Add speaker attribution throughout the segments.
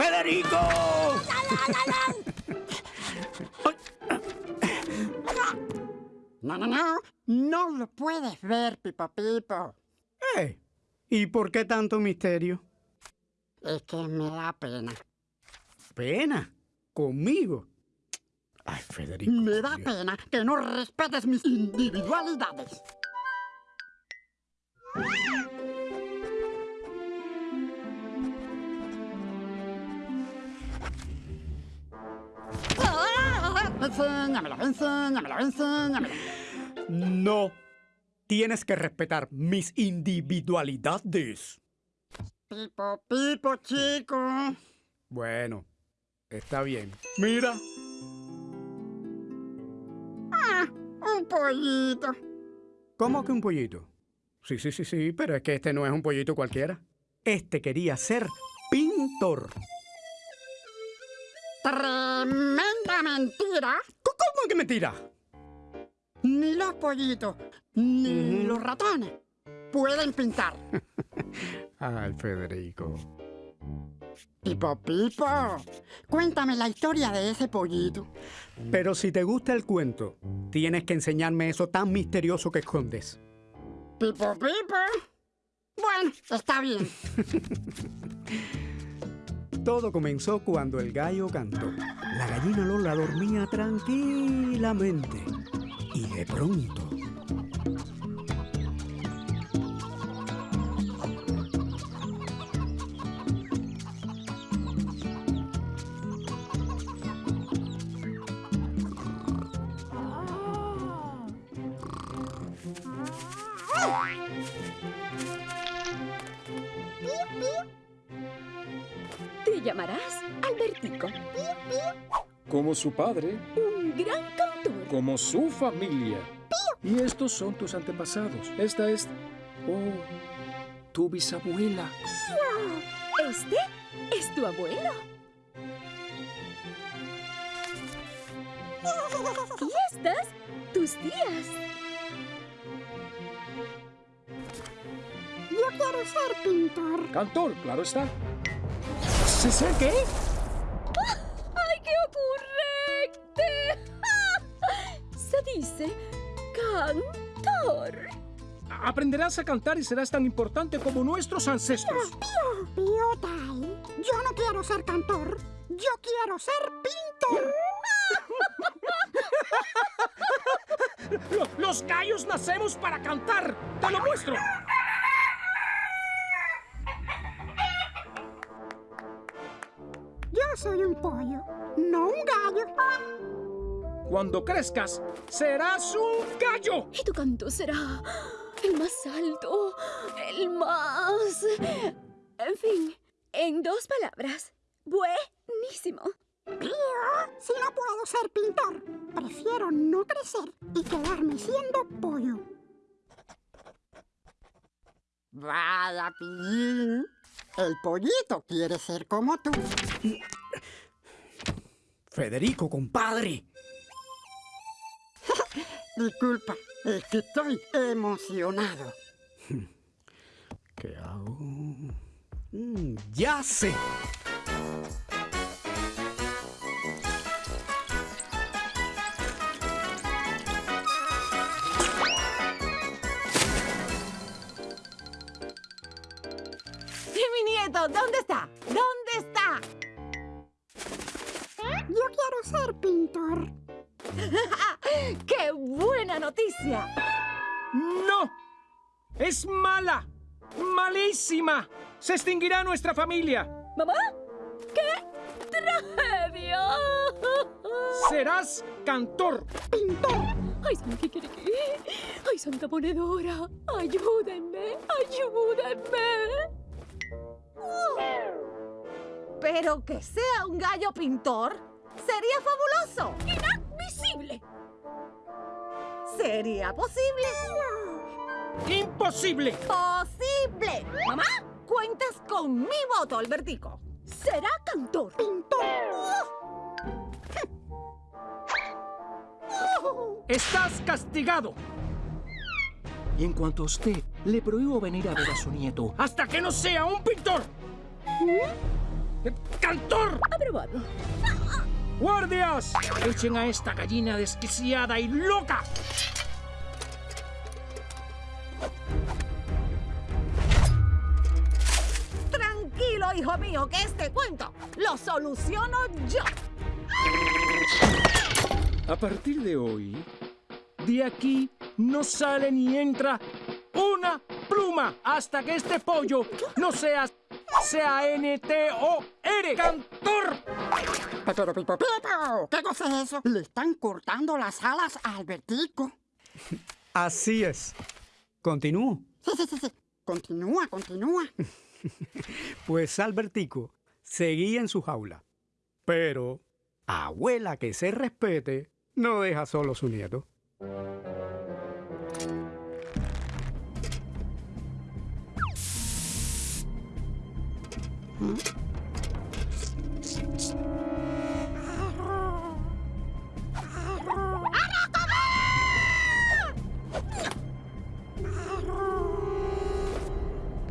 Speaker 1: ¡Federico!
Speaker 2: No, no, no. No lo puedes ver, Pipo Pipo.
Speaker 1: Eh, ¿Y por qué tanto misterio?
Speaker 2: Es que me da pena.
Speaker 1: ¿Pena? ¿Conmigo? Ay, Federico.
Speaker 2: Me da
Speaker 1: Dios.
Speaker 2: pena que no respetes mis individualidades.
Speaker 1: No. Tienes que respetar mis individualidades.
Speaker 2: Pipo, pipo, chico.
Speaker 1: Bueno, está bien. Mira.
Speaker 2: Ah, un pollito.
Speaker 1: ¿Cómo que un pollito? Sí, sí, sí, sí, pero es que este no es un pollito cualquiera. Este quería ser pintor.
Speaker 2: Tremenda mentira.
Speaker 1: ¿Cómo ¿Cómo que mentira?
Speaker 2: Ni los pollitos, ni los ratones pueden pintar.
Speaker 1: Ay, Federico.
Speaker 2: Pipo, pipo. Cuéntame la historia de ese pollito.
Speaker 1: Pero si te gusta el cuento, tienes que enseñarme eso tan misterioso que escondes.
Speaker 2: Pipo, pipo. Bueno, está bien.
Speaker 1: Todo comenzó cuando el gallo cantó. La gallina Lola dormía tranquilamente. Y de pronto...
Speaker 3: llamarás Albertico,
Speaker 4: Como su padre,
Speaker 3: un gran cantor.
Speaker 4: como su familia. Y estos son tus antepasados. Esta es... Oh, tu bisabuela.
Speaker 3: Este es tu abuelo. Y estas, tus tías.
Speaker 2: Yo quiero ser pintor.
Speaker 4: Cantor, claro está. ¿Se sé qué?
Speaker 3: ¡Ay, qué ocurrente! Se dice cantor.
Speaker 4: Aprenderás a cantar y serás tan importante como nuestros ancestros.
Speaker 2: Piotai. Yo no quiero ser cantor. Yo quiero ser pintor.
Speaker 4: Lo- Los gallos nacemos para cantar. Te lo muestro.
Speaker 2: Soy un pollo, no un gallo.
Speaker 4: Cuando crezcas, serás un gallo.
Speaker 3: Y tu canto será el más alto, el más... En fin, en dos palabras, buenísimo.
Speaker 2: Si no puedo ser pintor, prefiero no crecer y quedarme siendo pollo. Vaya, Pillín. El pollito quiere ser como tú.
Speaker 1: Federico, compadre.
Speaker 2: Disculpa, es que estoy emocionado.
Speaker 1: ¿Qué hago? Mm, ya sé.
Speaker 5: ¿Y mi nieto? ¿Dónde está?
Speaker 2: Ser pintor.
Speaker 5: ¡Qué buena noticia!
Speaker 4: ¡No! ¡Es mala! ¡Malísima! ¡Se extinguirá nuestra familia!
Speaker 3: ¿Mamá? ¿Qué tragedia?
Speaker 4: ¡Serás cantor!
Speaker 3: ¡Ay, Santa Kikiriki! ¡Ay, Santa Ponedora! ¡Ayúdenme! ¡Ayúdenme!
Speaker 5: Pero que sea un gallo pintor sería fabuloso.
Speaker 3: ¡Inadmisible!
Speaker 5: ¿Sería posible?
Speaker 4: ¡Imposible!
Speaker 5: ¡Posible! Mamá, cuentas con mi voto, Albertico.
Speaker 3: ¡Será cantor!
Speaker 4: ¡Estás castigado! Y en cuanto a usted, le prohíbo venir a ver a su nieto hasta que no sea un pintor. ¡Cantor!
Speaker 3: Aprobado.
Speaker 4: ¡Guardias! ¡Echen a esta gallina desquiciada y loca!
Speaker 5: Tranquilo, hijo mío, que este cuento lo soluciono yo.
Speaker 4: A partir de hoy, de aquí no sale ni entra una pluma hasta que este pollo no sea C-A-N-T-O-R. ¡Cantor!
Speaker 2: Pero, Pipo, Pipo, ¿qué cosa es eso? Le están cortando las alas a Albertico.
Speaker 1: Así es. Continúo.
Speaker 2: Sí, sí, sí, sí. Continúa, continúa.
Speaker 1: Pues Albertico seguía en su jaula. Pero abuela que se respete no deja solo a su nieto.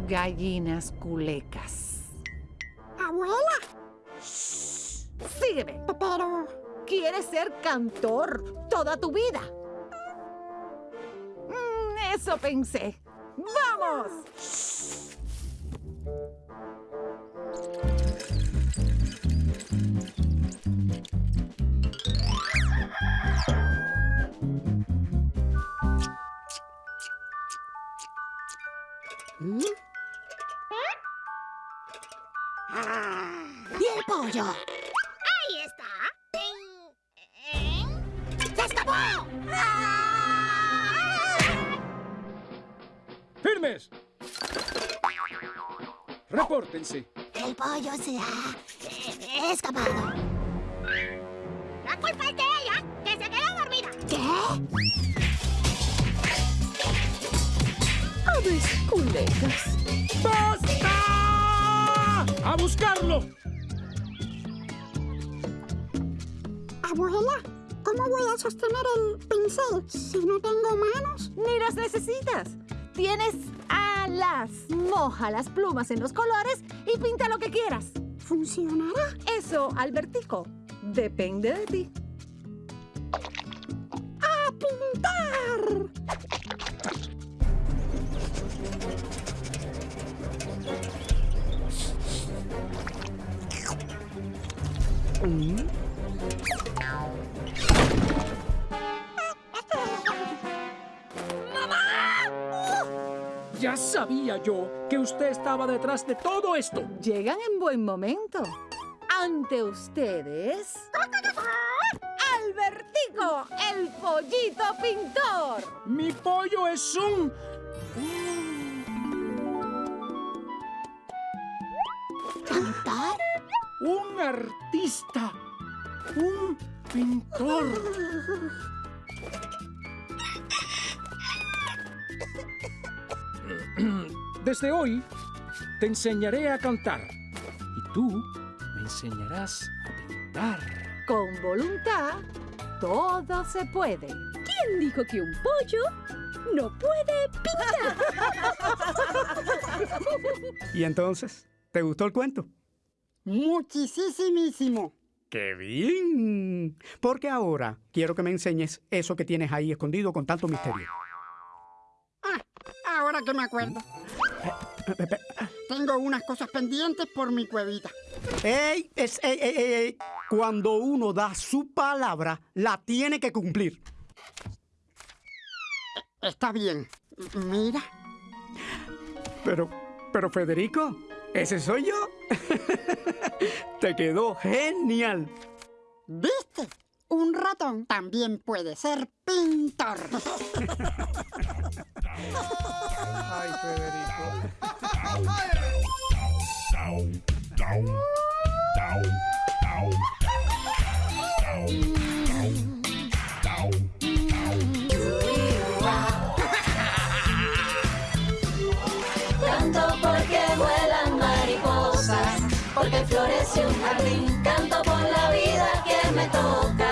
Speaker 5: Gallinas culecas.
Speaker 2: Abuela,
Speaker 5: Sígueme.
Speaker 2: pero...
Speaker 5: ¿Quieres ser cantor toda tu vida? Mm, eso pensé. ¡Vamos!
Speaker 4: ¡Firmes! ¡Repórtense!
Speaker 2: El pollo se ha escapado.
Speaker 6: La culpa es de ella, que se quedó dormida.
Speaker 2: ¿Qué?
Speaker 3: Aves.
Speaker 4: ¡Basta! ¡A buscarlo!
Speaker 2: Abuela, ¿cómo voy a sostener el pincel si no tengo manos?
Speaker 5: Ni las necesitas. Tienes alas. Moja las plumas en los colores y pinta lo que quieras.
Speaker 2: ¿Funcionará?
Speaker 5: Eso, Albertico, depende de ti.
Speaker 2: ¡A pintar!
Speaker 1: Mm,
Speaker 4: Ya sabía yo que usted estaba detrás de todo esto.
Speaker 5: Llegan en buen momento. Ante ustedes. Albertico, el pollito pintor.
Speaker 4: Mi pollo es un...
Speaker 2: ¿Pintar?
Speaker 4: un artista. Un pintor. Desde hoy te enseñaré a cantar y tú me enseñarás a pintar.
Speaker 5: Con voluntad, todo se puede.
Speaker 3: ¿Quién dijo que un pollo no puede pintar?
Speaker 1: ¿Y entonces? ¿Te gustó el cuento?
Speaker 2: Muchísimísimo.
Speaker 1: ¡Qué bien! Porque ahora quiero que me enseñes eso que tienes ahí escondido con tanto misterio.
Speaker 2: Ah, ahora que me acuerdo. Tengo unas cosas pendientes por mi cuevita.
Speaker 1: ¡Ey! Es, ey, ey, ey, ey! Cuando uno da su palabra, la tiene que cumplir.
Speaker 2: Está bien. Mira.
Speaker 1: Pero, pero Federico, ese soy yo. Te quedó genial.
Speaker 2: ¿Viste? Ratón también puede ser pintor.
Speaker 1: Ay, Federico.
Speaker 7: Canto porque vuelan mariposas, porque florece un jardín. Canto por la vida que me toca.